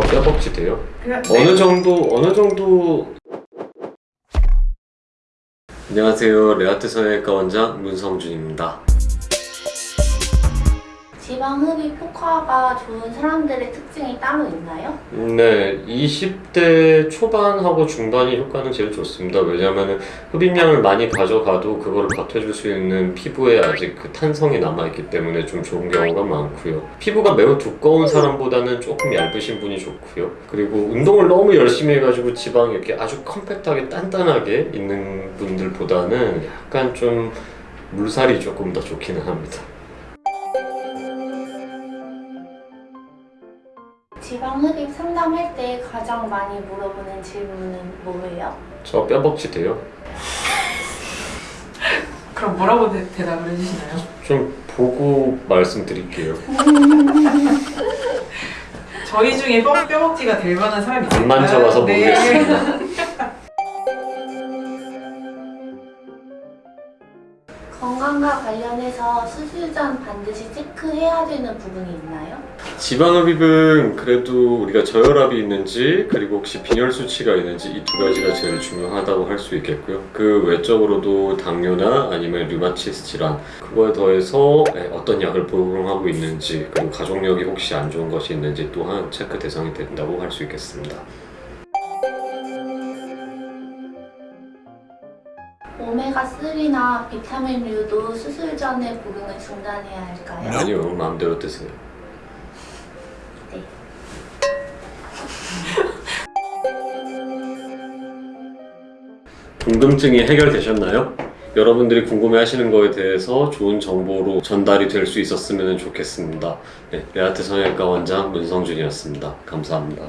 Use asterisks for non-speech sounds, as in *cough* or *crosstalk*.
저 뼈벅지 돼요? 그냥 어느 정도 어느 정도 안녕하세요 레아트 성형외과 원장 문성준입니다 지방 흡입 효과가 좋은 사람들의 특징이 따로 있나요? 네. 20대 초반하고 중반이 효과는 제일 좋습니다. 왜냐하면 흡입량을 많이 가져가도 그거를 버텨줄 수 있는 피부에 아직 그 탄성이 남아있기 때문에 좀 좋은 경우가 많고요. 피부가 매우 두꺼운 사람보다는 조금 얇으신 분이 좋고요. 그리고 운동을 너무 열심히 해가지고 지방이 이렇게 아주 컴팩트하게 단단하게 있는 분들보다는 약간 좀 물살이 조금 더 좋기는 합니다 지방 흡입 상담할 때 가장 많이 물어보는 질문은 뭐예요? 저 뼈벅지 돼요? *laughs* 그럼 뭐라고 대, 대답을 해주시나요? 좀 보고 말씀드릴게요 *laughs* 저희 중에 뼈, 뼈벅지가 될 만한 사람이 있을까요? 안 만져봐서 네. 모르겠습니다 건강과 관련해서 수술 전 반드시 체크해야 되는 부분이 있나요? 지방흡입은 그래도 우리가 저혈압이 있는지 그리고 혹시 빈혈 수치가 있는지 이 두 가지가 제일 중요하다고 할 수 있겠고요. 그 외적으로도 당뇨나 아니면 류마티스 질환 그거에 더해서 네, 어떤 약을 복용하고 있는지 그리고 가족력이 혹시 안 좋은 것이 있는지 또한 체크 대상이 된다고 할 수 있겠습니다. 오메가3나 비타민류도 수술 전에 복용을 중단해야 할까요? 아니요 마음대로 드세요. 네. 궁금증이 해결되셨나요? 여러분들이 궁금해하시는 거에 대해서 좋은 정보로 전달이 될 수 있었으면 좋겠습니다. 네, 레아트 성형외과 원장 문성준이었습니다. 감사합니다.